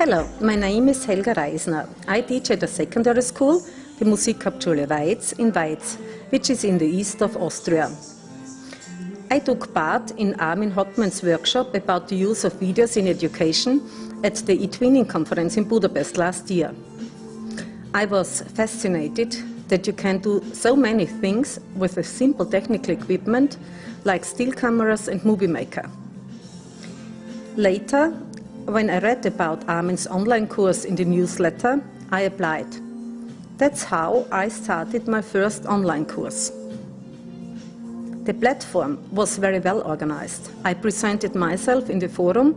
Hello, my name is Helga Reisner. I teach at a secondary school, the Musikhauptschule Weiz in Weiz, which is in the east of Austria. I took part in Armin Hottmann's workshop about the use of videos in education at the eTwinning conference in Budapest last year. I was fascinated that you can do so many things with a simple technical equipment like still cameras and Movie Maker. Later, when I read about Armin's online course in the newsletter, I applied. That's how I started my first online course. The platform was very well organized. I presented myself in the forum,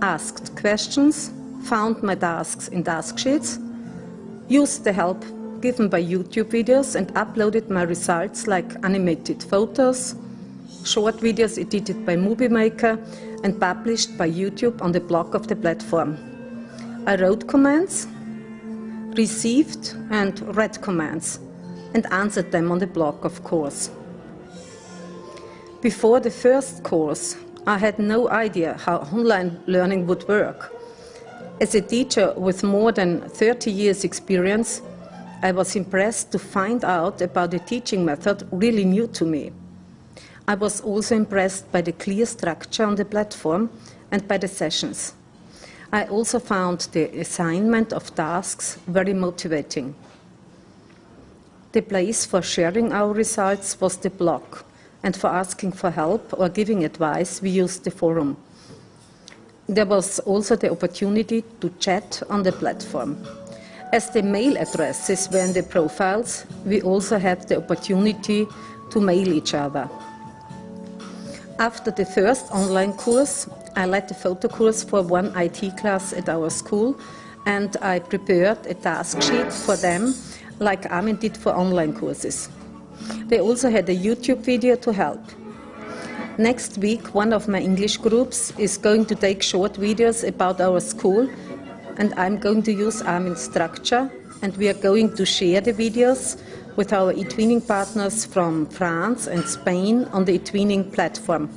asked questions, found my tasks in task sheets, used the help given by YouTube videos and uploaded my results like animated photos, short videos edited by Movie Maker and published by YouTube on the blog of the platform. I wrote comments, received and read comments, and answered them on the blog, of course. Before the first course, I had no idea how online learning would work. As a teacher with more than 30 years experience, I was impressed to find out about a teaching method really new to me. I was also impressed by the clear structure on the platform and by the sessions. I also found the assignment of tasks very motivating. The place for sharing our results was the blog, and for asking for help or giving advice, we used the forum. There was also the opportunity to chat on the platform. As the mail addresses were in the profiles, we also had the opportunity to mail each other. After the first online course, I led the photo course for one IT class at our school and I prepared a task sheet for them like Armin did for online courses. They also had a YouTube video to help. Next week, one of my English groups is going to take short videos about our school and I'm going to use Armin's structure and we are going to share the videos with our eTwinning partners from France and Spain on the eTwinning platform.